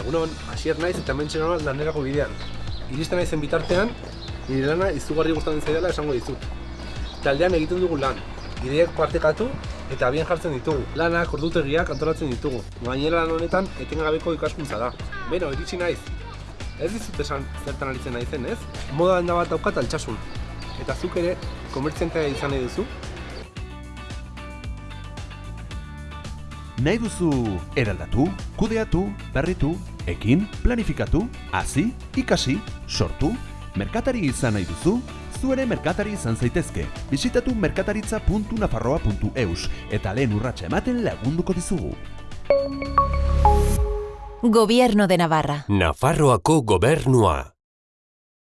Egunon, hasier naiz eta hemen txenoa lanerako bidean. Iristen naizen bitartean, nire lana izugarri gustatzen zaidala esango dizut. Taldean egiten dugu lan, ideak partekatu eta abian jartzen ditugu. Lanak ordutegiak antolatzen ditugu. Gainera lan honetan etengabeko ikaskuntza da. Beno, iritsi naiz. Ez dizut esan zertan aritzen naizen, ez? Moda denda bat daukat altxasun. Eta zuk ere, komertziantea izan nahi duzu, Nahi duzu eraldatu, kudeatu, berritu, ekin, planifikatu, hasi, ikasi, sortu, merkatari izan nahi duzu, zu ere merkatari izan zaitezke. Bisitatu merkataritza.nafarroa.eus eta lehen urratsa ematen lagunduko dizugu. Gobierno de Navarra. Nafarroako gobernua.